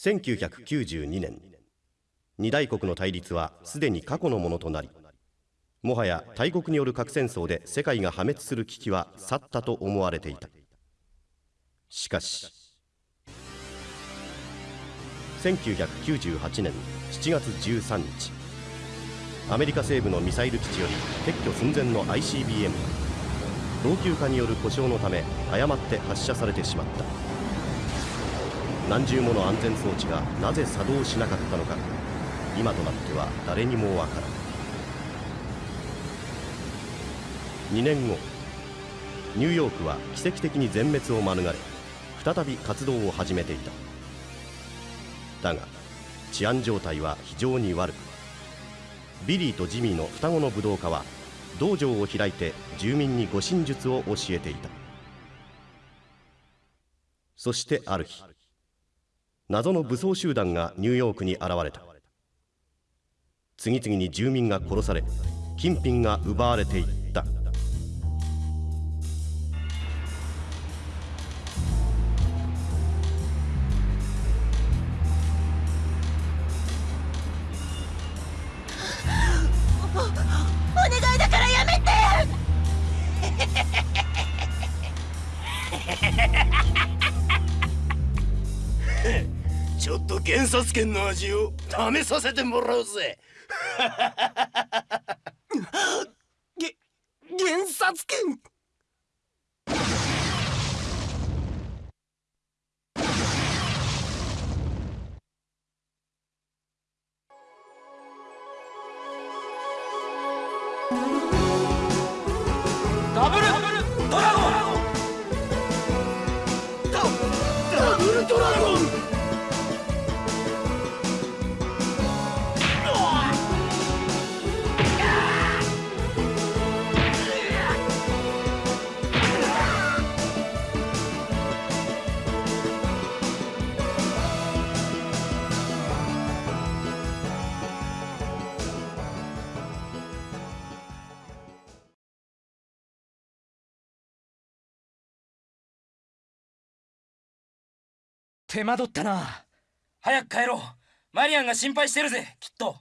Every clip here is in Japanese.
1992年二大国の対立はすでに過去のものとなりもはや大国による核戦争で世界が破滅する危機は去ったと思われていた。しかし1998年7月13日アメリカ西部のミサイル基地より撤去寸前の ICBM が老朽化による故障のため誤って発射されてしまった。何重もの安全装置がなぜ作動しなかったのか。今となっては誰にもわからん。2年後ニューヨークは奇跡的に全滅を免れ再び活動を始めていた。だが治安状態は非常に悪くビリーとジミーの双子の武道家は道場を開いて住民に護身術を教えていた。そしてある日謎の武装集団がニューヨークに現れた。次々に住民が殺され金品が奪われていった。察権の味を試させてもらうぜ。げ原察権手間取ったな。早く帰ろう。マリアンが心配してるぜきっと。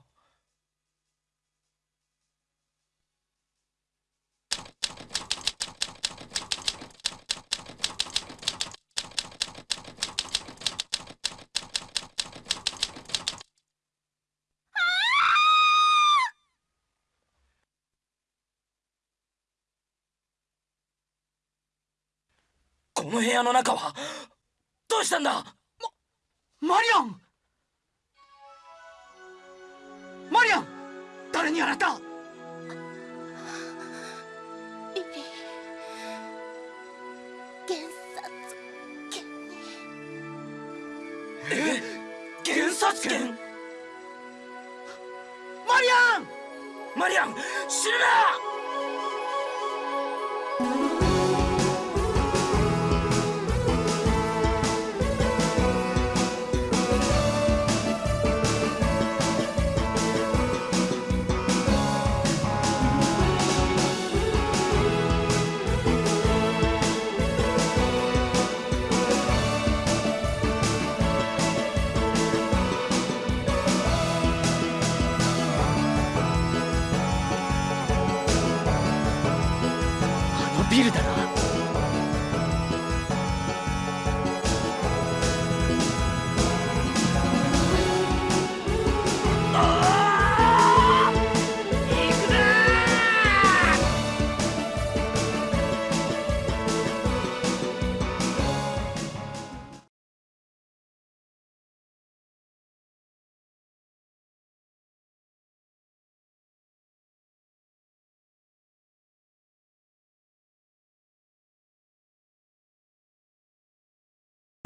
この部屋の中はどうしたんだ？マリアン！マリアン！誰にやられた！リリー検察権？え検察権？マリアン！マリアン！死ぬな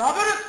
Ne haber?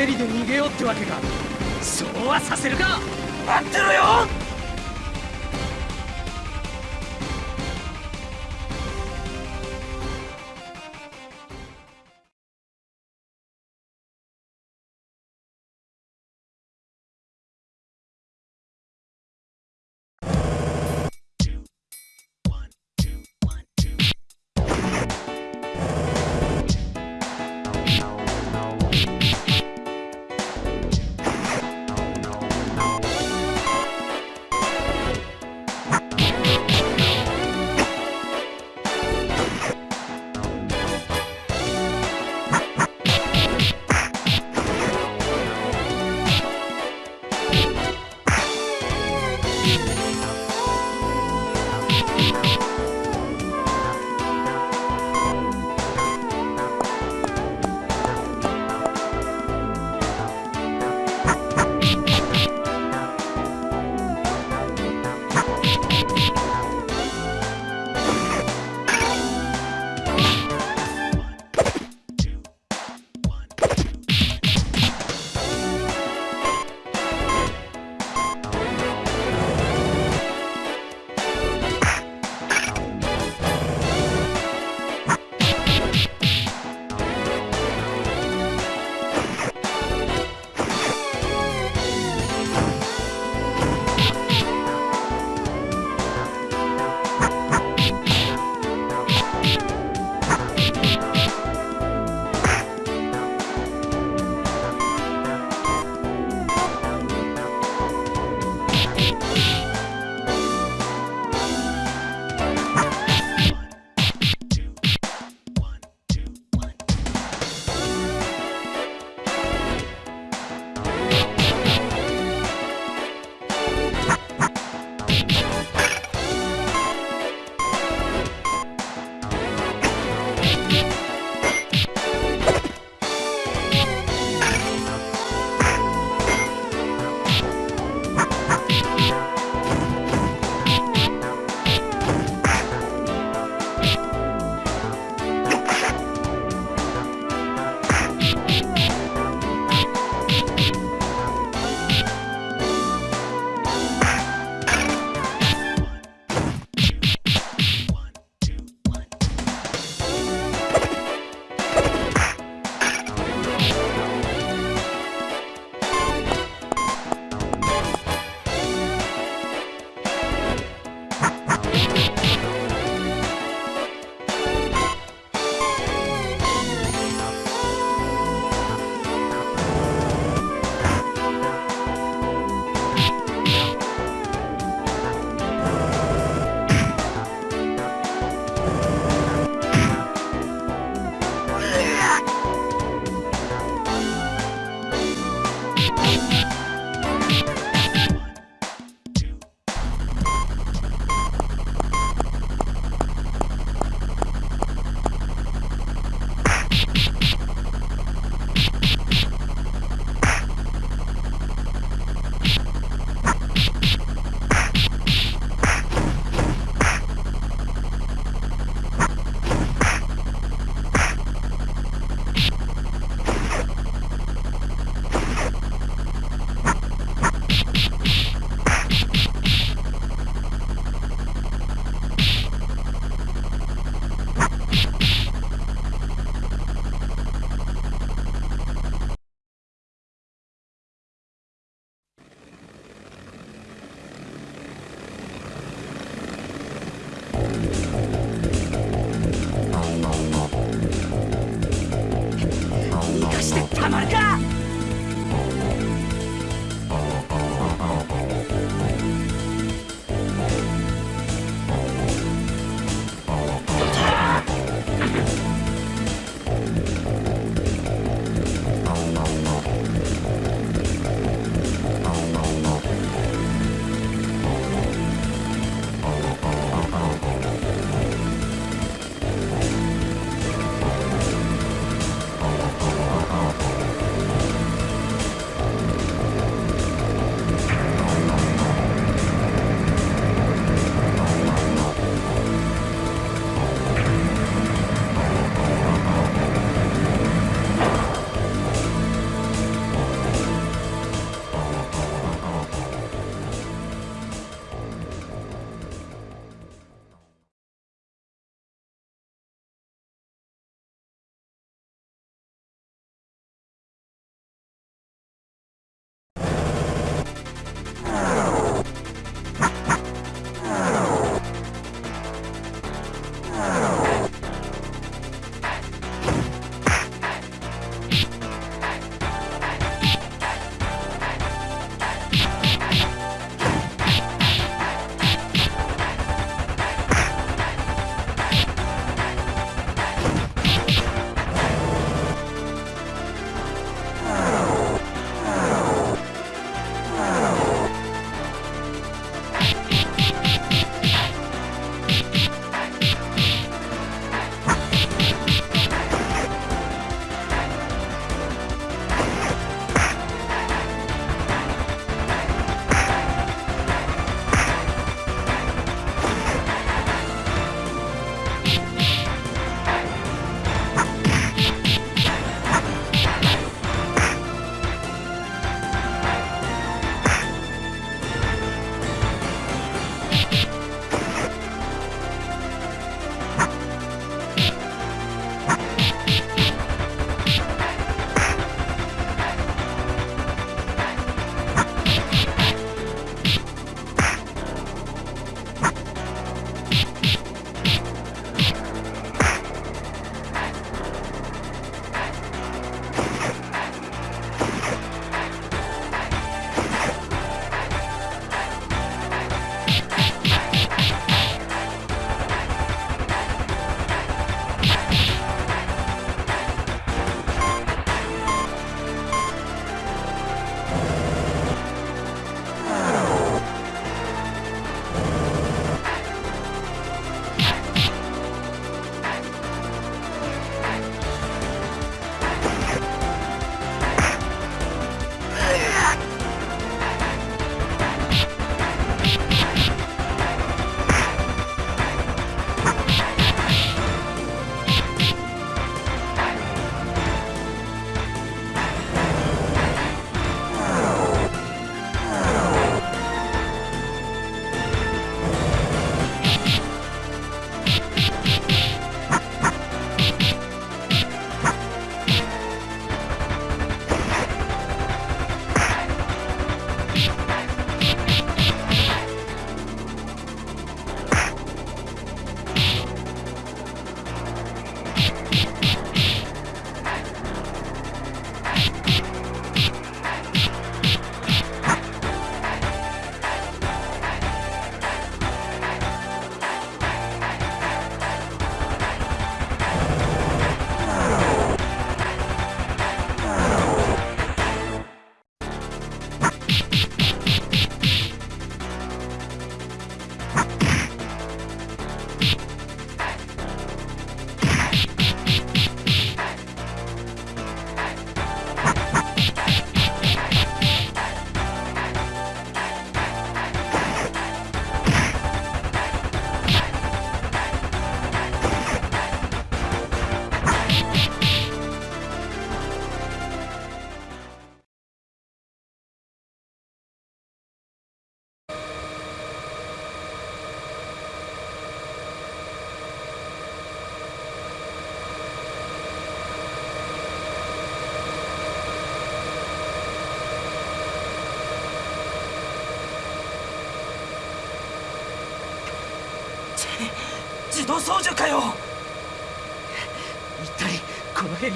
ヘリで逃げようってわけか。そうはさせるか。待ってろよ。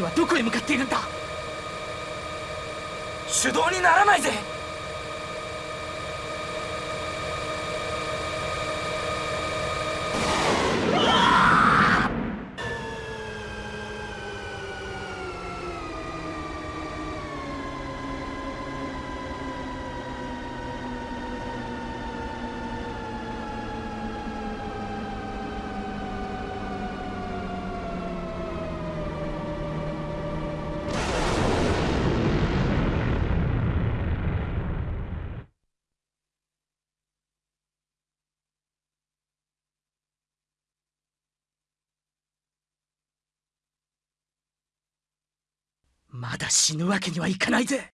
はどこへ向かっているんだ？手動にならないぜ。まだ死ぬわけにはいかないぜ。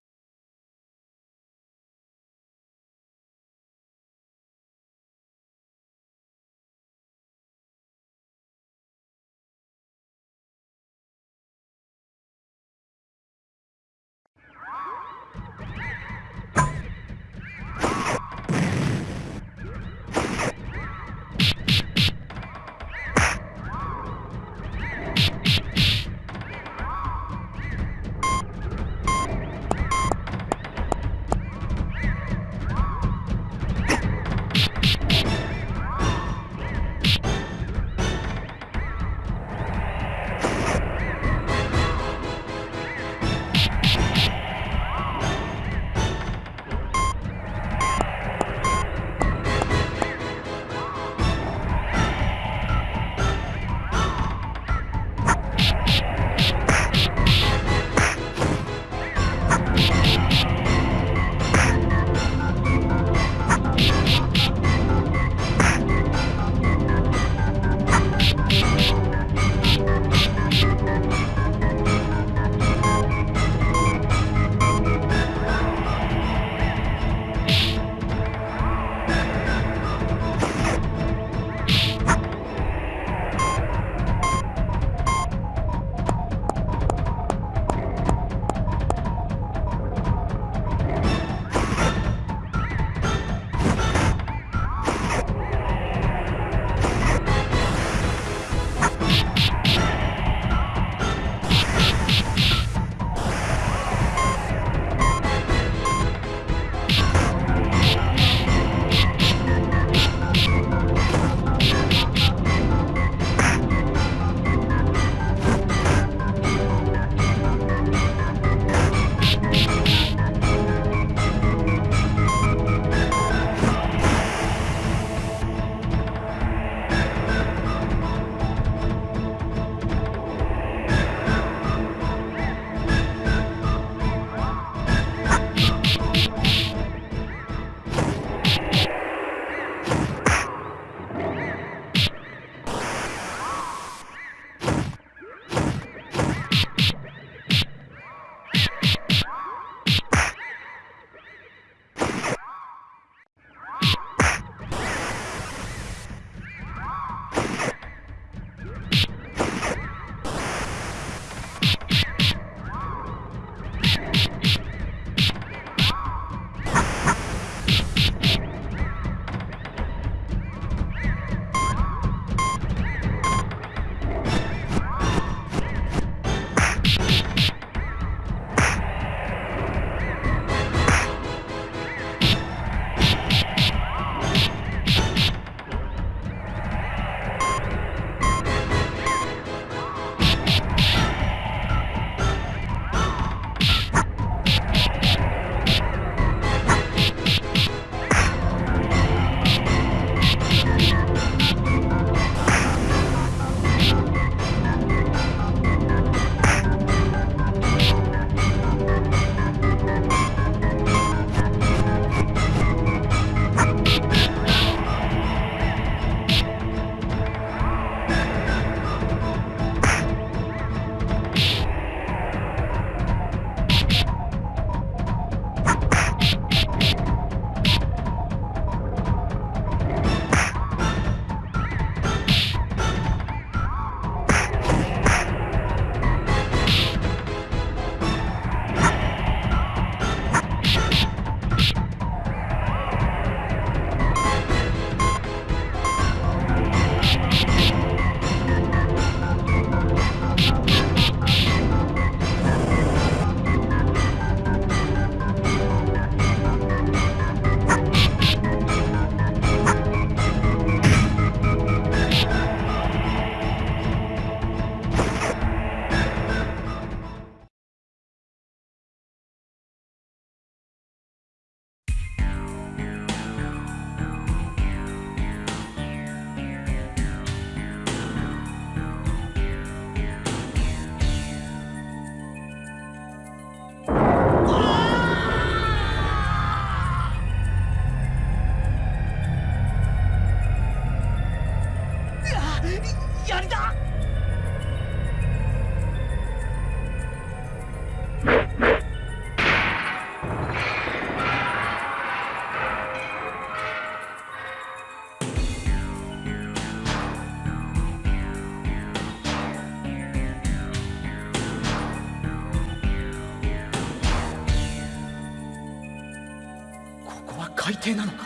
海底なのか？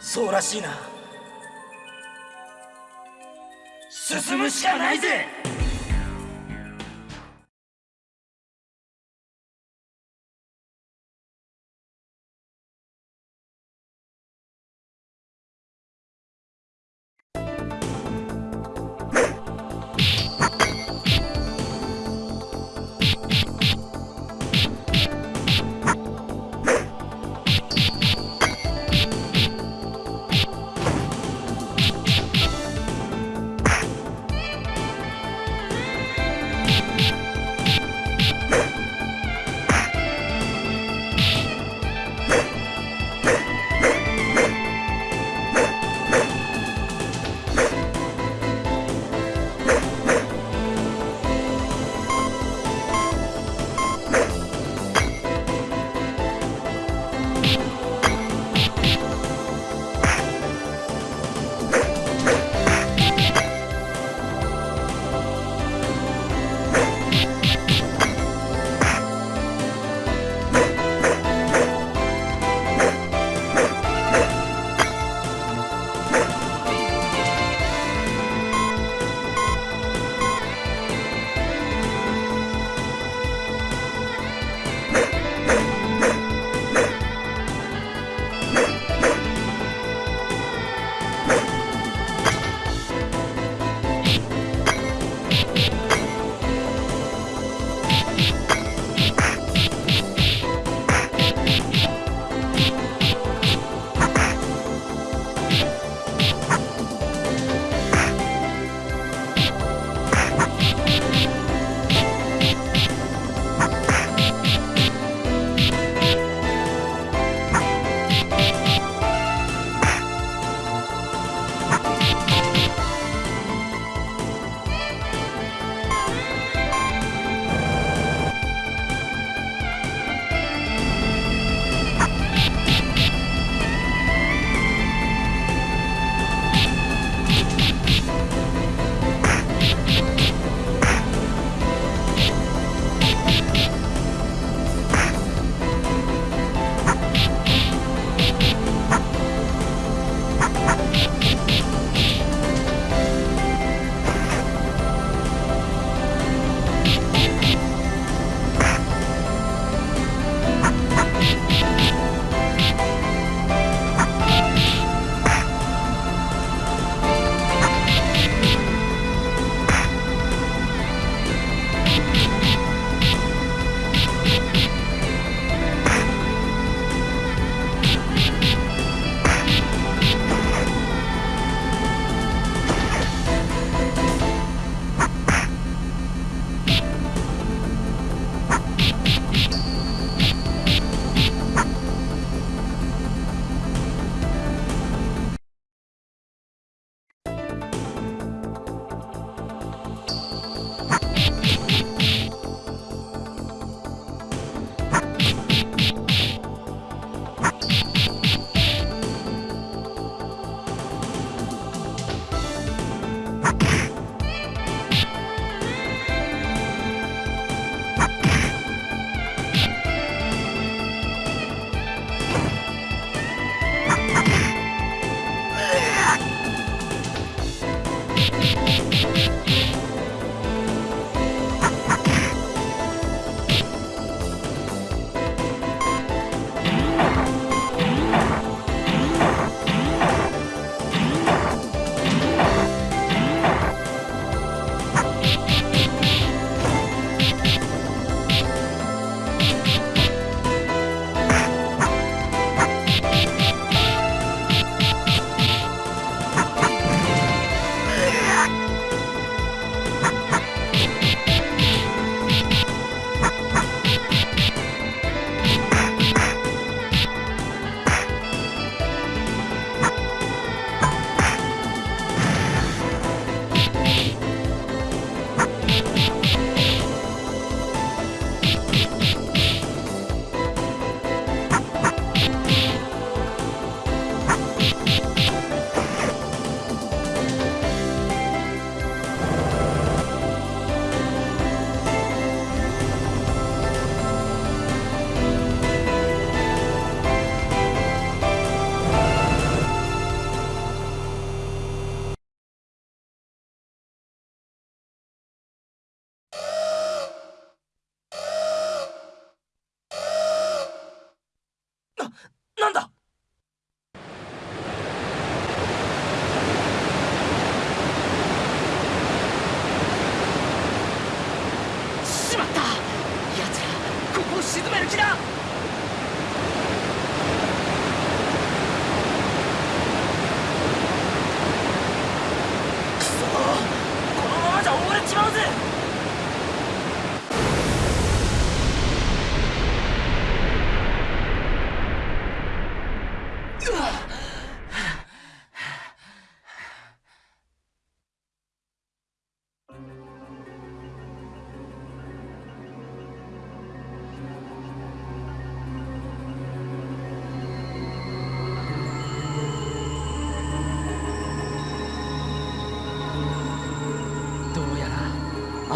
そうらしいな。進むしかないぜ！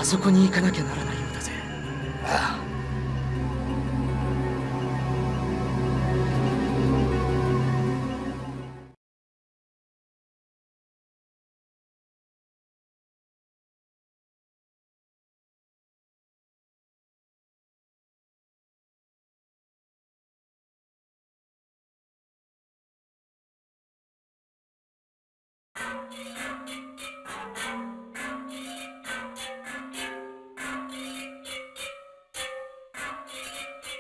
そこに行かなきゃならないようだぜ。あああ Thank you.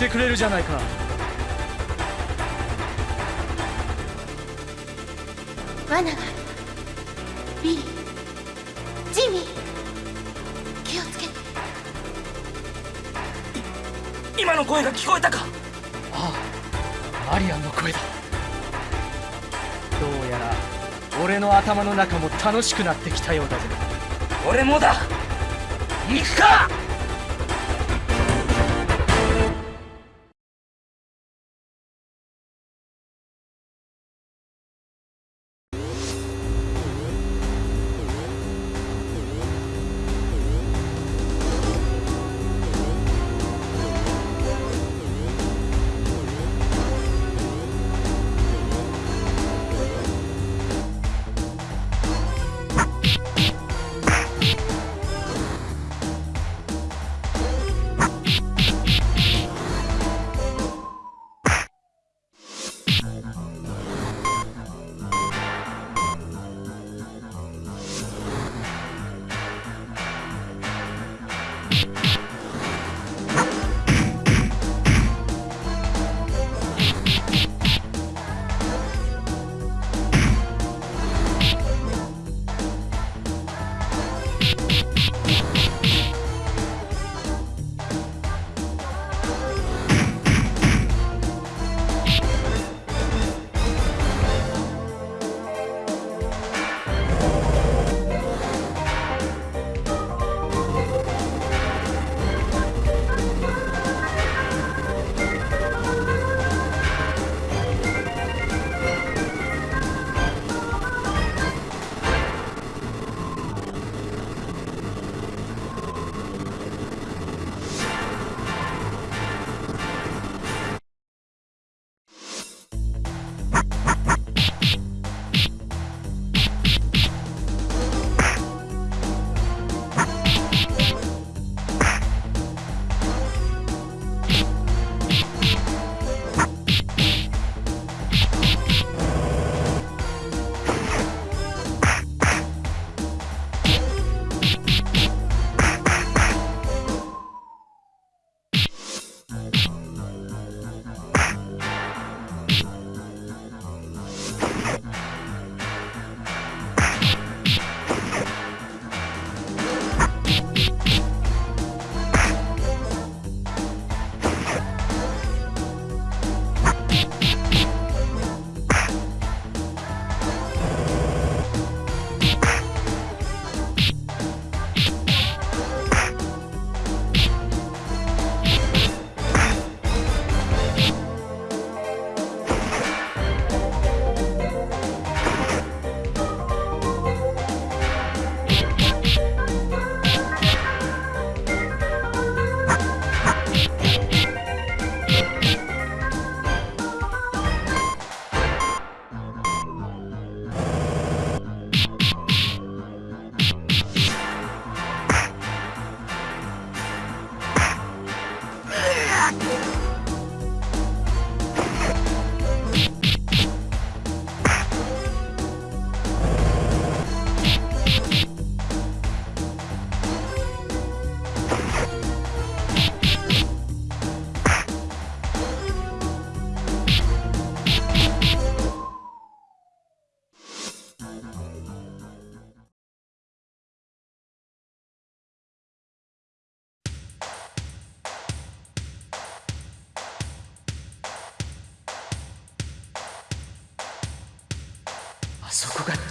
ってくれるじゃないか。罠が。あるビリ。ージミー。気をつけて。今の声が聞こえたか。ああマリアンの声だ。どうやら俺の頭の中も楽しくなってきたようだぜ。俺もだ。行くか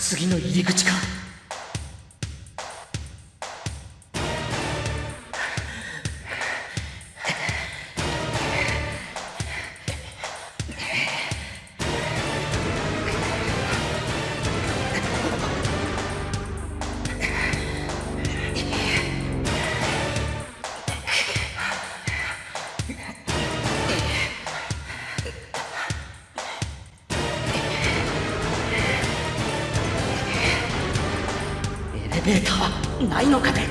次の入り口か。愛の糧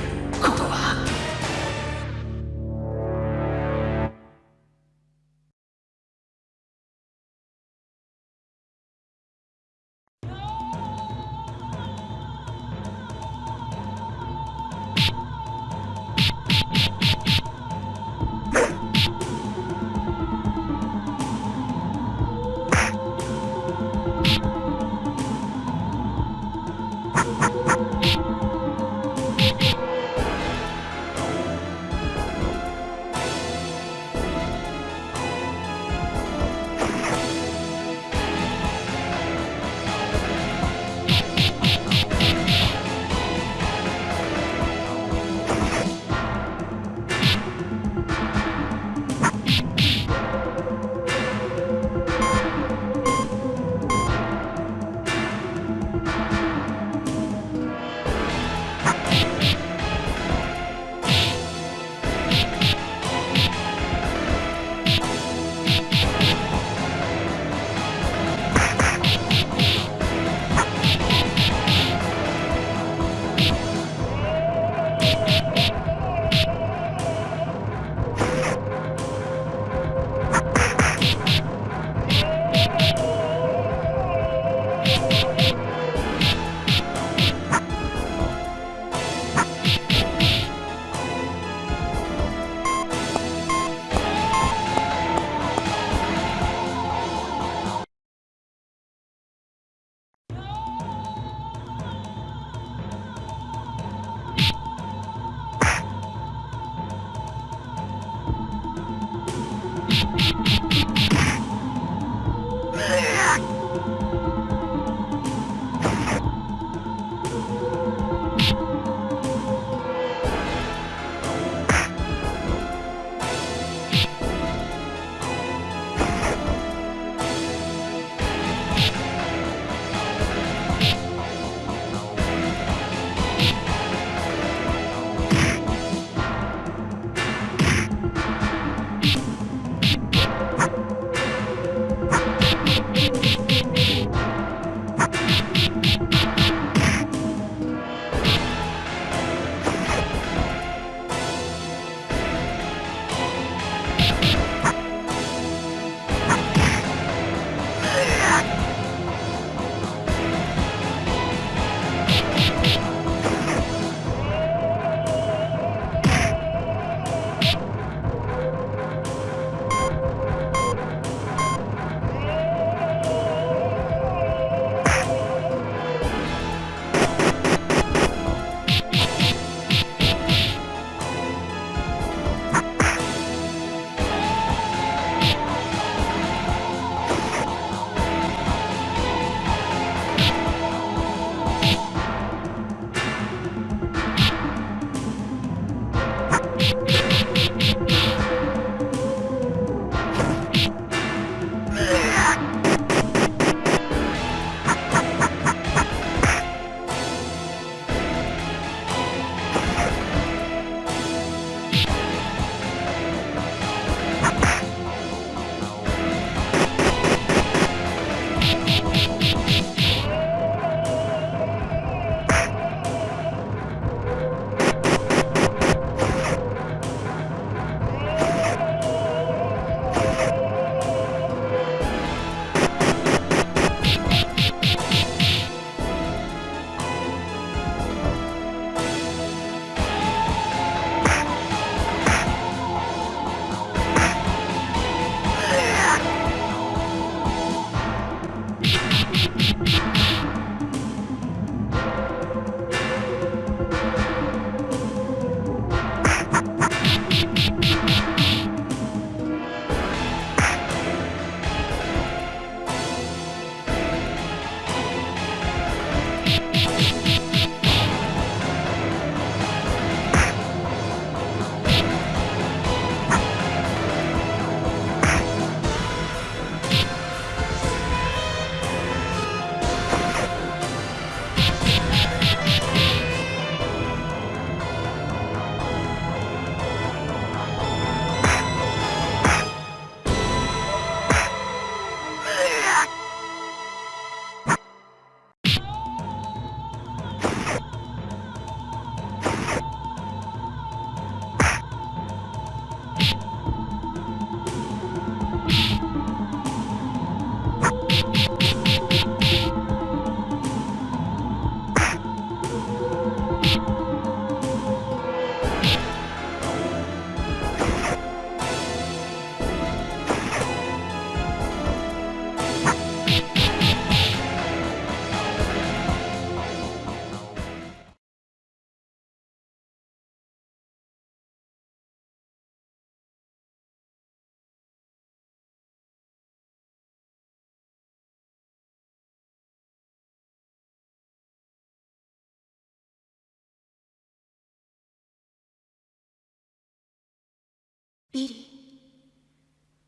ビリ。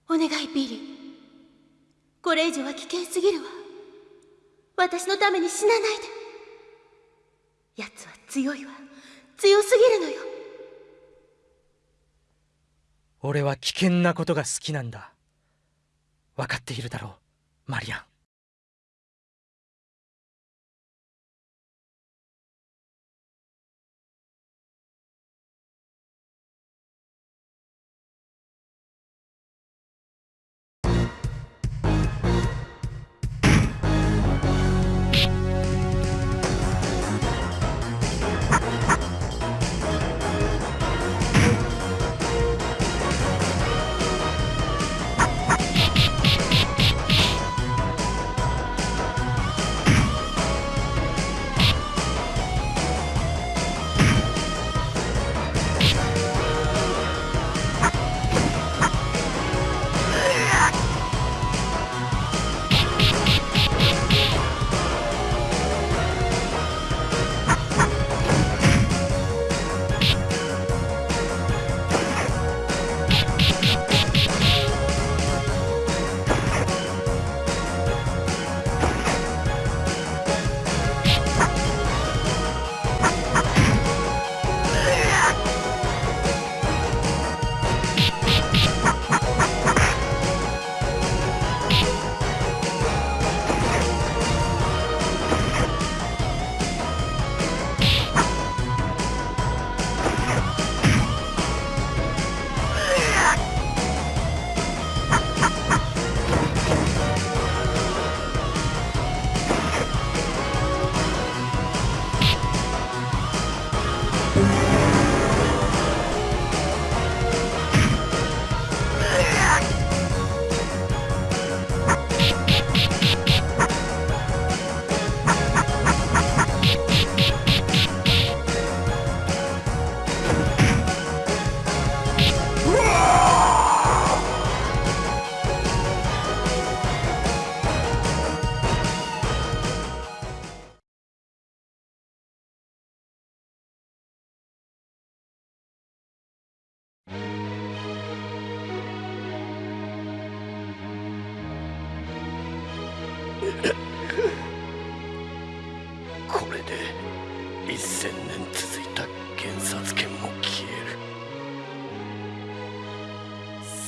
ーお願いビリ。ーこれ以上は危険すぎるわ。私のために死なないで。奴は強いわ。強すぎるのよ。俺は危険なことが好きなんだ。分かっているだろうマリアン。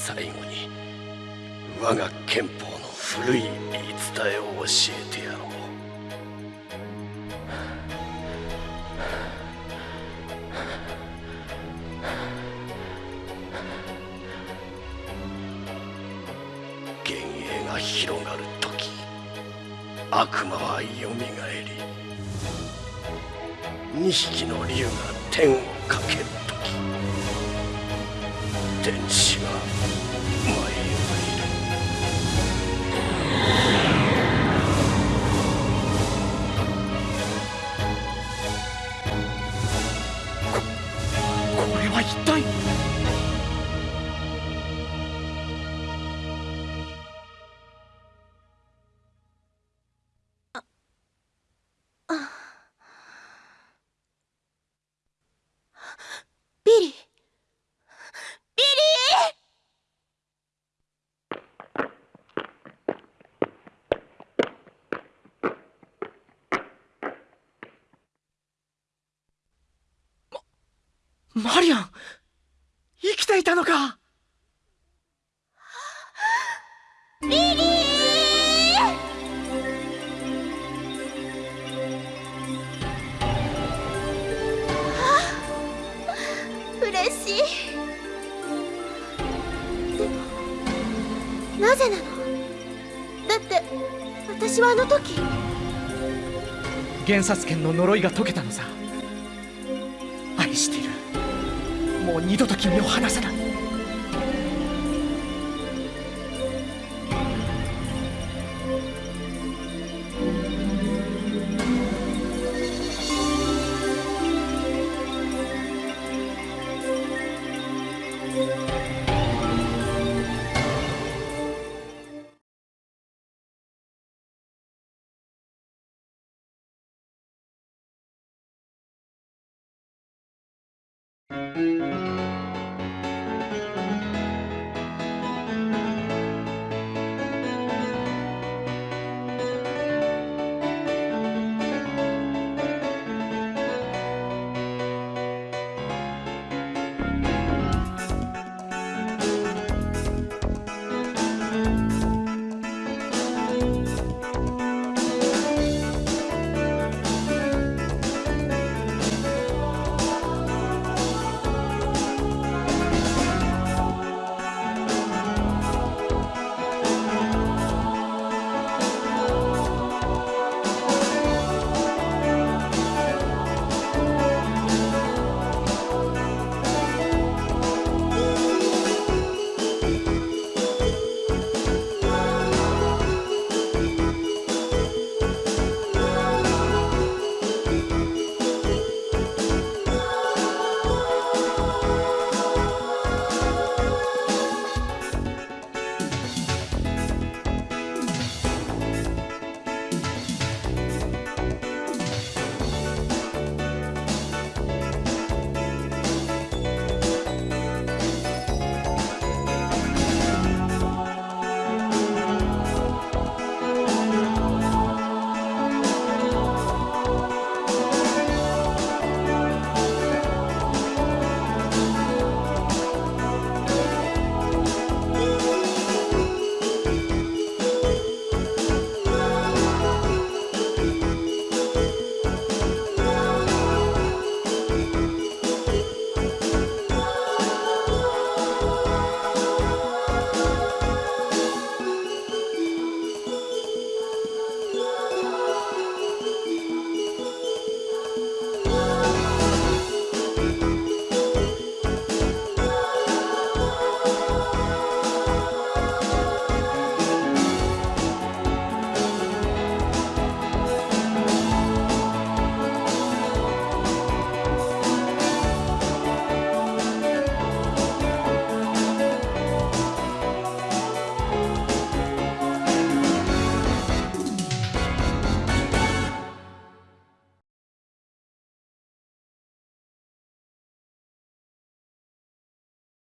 最後に我が憲法の古い言い伝えを教えてやろう。幻影が広がる時悪魔はよみがえり二匹の竜が天をかける時天使だって私はあの時。原殺権の呪いが解けたのさ。愛してる。もう二度と君を離さない「